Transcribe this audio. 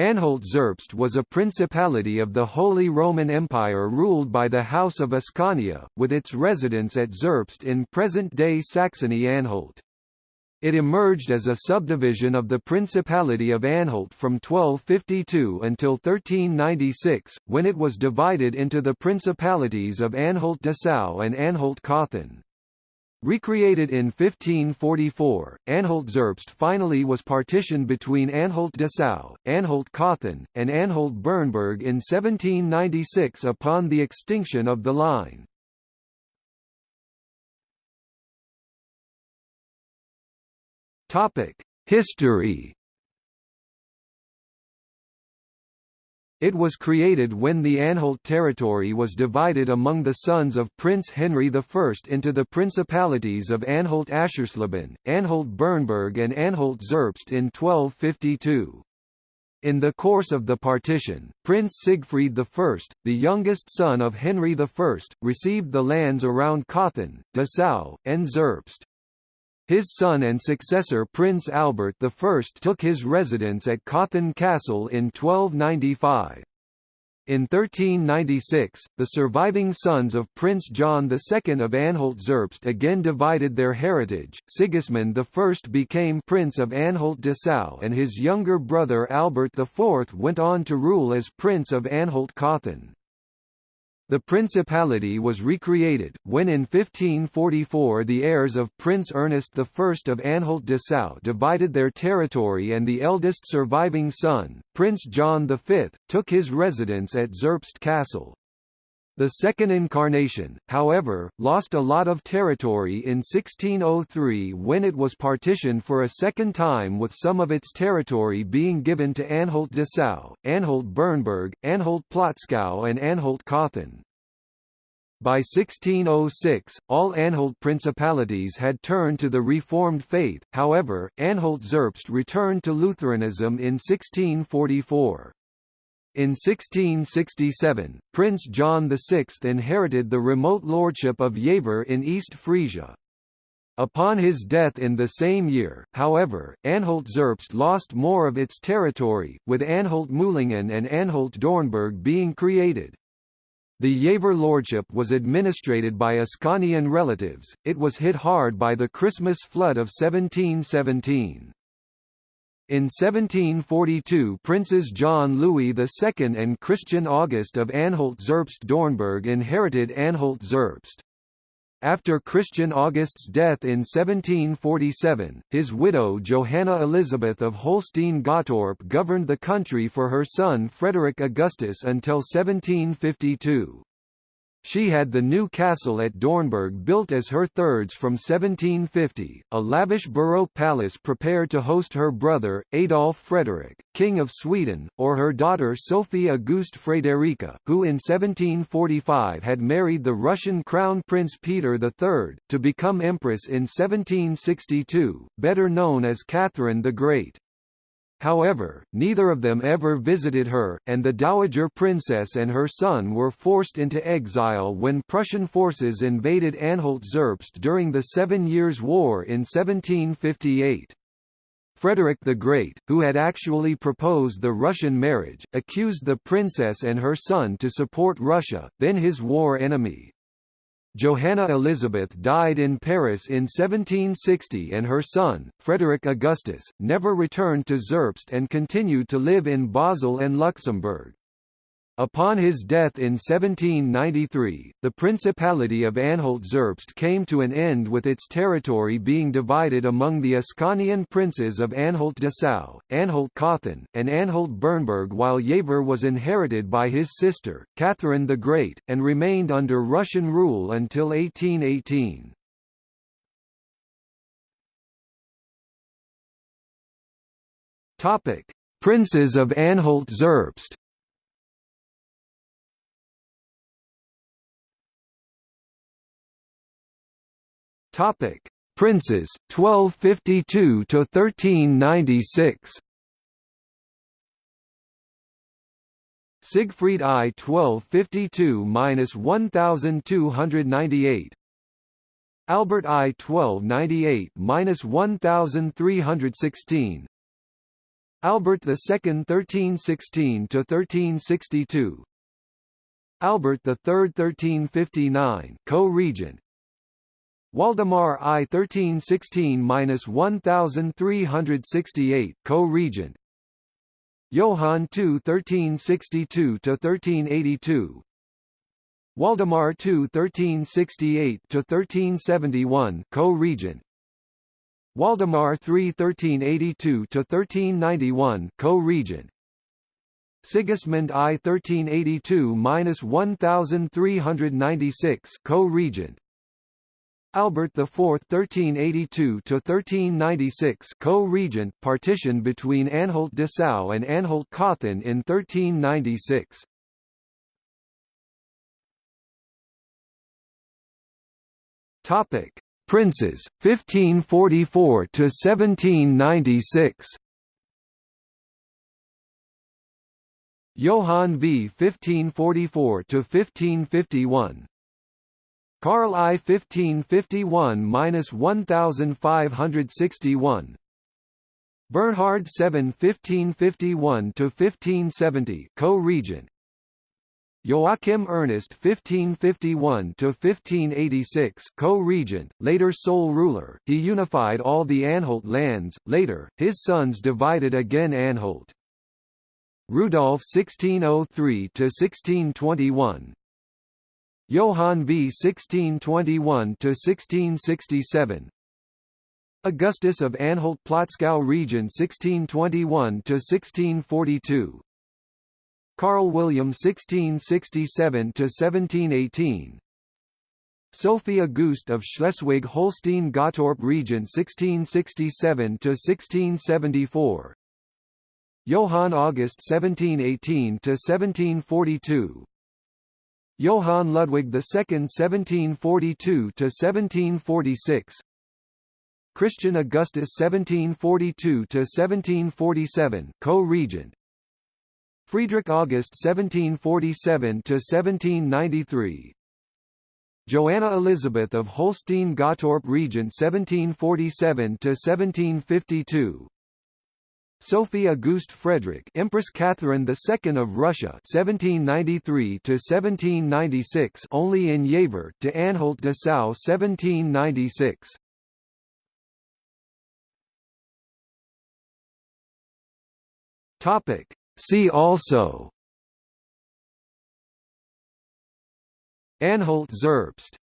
Anhalt-Zerbst was a principality of the Holy Roman Empire ruled by the House of Ascania, with its residence at Zerbst in present-day Saxony-Anhalt. It emerged as a subdivision of the Principality of Anhalt from 1252 until 1396, when it was divided into the principalities of Anhalt-Dessau and Anhalt-Cothen. Recreated in 1544, Anhalt-Zerbst finally was partitioned between Anhalt-Dessau, Anhalt-Cothen, and Anhalt-Bernburg in 1796 upon the extinction of the line. History. It was created when the Anhalt territory was divided among the sons of Prince Henry I into the principalities of Anhalt-Aschersleben, Anhalt-Bernburg and Anhalt-Zerbst in 1252. In the course of the partition, Prince Siegfried I, the youngest son of Henry I, received the lands around Cothen, Dessau, and Zerbst. His son and successor Prince Albert I took his residence at Cothen Castle in 1295. In 1396, the surviving sons of Prince John II of Anhalt-Zerbst again divided their heritage. Sigismund I became Prince of Anhalt-Dessau and his younger brother Albert IV went on to rule as Prince of Anhalt-Cothen. The principality was recreated, when in 1544 the heirs of Prince Ernest I of Anhalt-Dessau divided their territory and the eldest surviving son, Prince John V, took his residence at Zerbst Castle. The second incarnation, however, lost a lot of territory in 1603 when it was partitioned for a second time with some of its territory being given to Anhalt-Dessau, Anhalt-Bernburg, Anhalt-Plotzkau and Anhalt-Cothen. By 1606, all Anhalt principalities had turned to the Reformed faith, however, Anhalt-Zerbst returned to Lutheranism in 1644. In 1667, Prince John VI inherited the remote lordship of Jever in East Frisia. Upon his death in the same year, however, Anhalt-Zerbst lost more of its territory, with Anhalt-Mühlingen and Anhalt-Dornburg being created. The Jever lordship was administrated by Ascanian relatives, it was hit hard by the Christmas flood of 1717. In 1742 Princes John Louis II and Christian August of Anhalt-Zerbst-Dornburg inherited Anhalt-Zerbst. After Christian August's death in 1747, his widow Johanna Elizabeth of Holstein-Gottorp governed the country for her son Frederick Augustus until 1752. She had the new castle at Dornburg built as her thirds from 1750, a lavish Baroque palace prepared to host her brother, Adolf Frederick, King of Sweden, or her daughter Sophie Auguste Frederica, who in 1745 had married the Russian Crown Prince Peter III, to become Empress in 1762, better known as Catherine the Great. However, neither of them ever visited her, and the Dowager Princess and her son were forced into exile when Prussian forces invaded Anhalt-Zerbst during the Seven Years' War in 1758. Frederick the Great, who had actually proposed the Russian marriage, accused the princess and her son to support Russia, then his war enemy. Johanna Elizabeth died in Paris in 1760 and her son, Frederick Augustus, never returned to Zerbst and continued to live in Basel and Luxembourg. Upon his death in 1793, the Principality of Anhalt-Zerbst came to an end with its territory being divided among the Ascanian princes of Anhalt-Dessau, Anhalt-Cothen, and Anhalt-Bernburg while Jever was inherited by his sister, Catherine the Great, and remained under Russian rule until 1818. Princes of Anhalt-Zerbst Topic: Princes 1252 to 1396. Siegfried I 1252-1298 Albert I 1298-1316 Albert II 1316–1362 Albert III 1359 co-regent Waldemar I 1316–1368 co-regent. Johann II 1362-1382 Waldemar II 1368-1371 co-regent. Waldemar III 1382-1391 co-regent. Sigismund I 1382–1396 co-regent Albert IV 1382 to 1396 co-regent partition between Anhalt-Dessau and Anhalt-Cothen in 1396 Topic. Princes 1544 to 1796 Johann V 1544 to 1551 Karl I 1551–1561 Bernhard VII 1551–1570 co-regent. Joachim Ernest 1551–1586 co-regent, later sole ruler, he unified all the Anhalt lands, later, his sons divided again Anhalt. Rudolf 1603–1621 Johann V. 1621–1667 Augustus of Anhalt-Plotzkau region 1621–1642 Karl William 1667–1718 Sophie Auguste of Schleswig-Holstein-Gottorp region 1667–1674 Johann August 1718–1742 Johann Ludwig II 1742–1746 Christian Augustus 1742–1747 co-regent. Friedrich August 1747–1793 Joanna Elizabeth of Holstein-Gottorp regent 1747–1752 Sophie Auguste Frederick Empress Catherine II of Russia 1793 to 1796 only in Jever to Anhalt Dessau 1796 Topic. See also. Anhalt Zerbst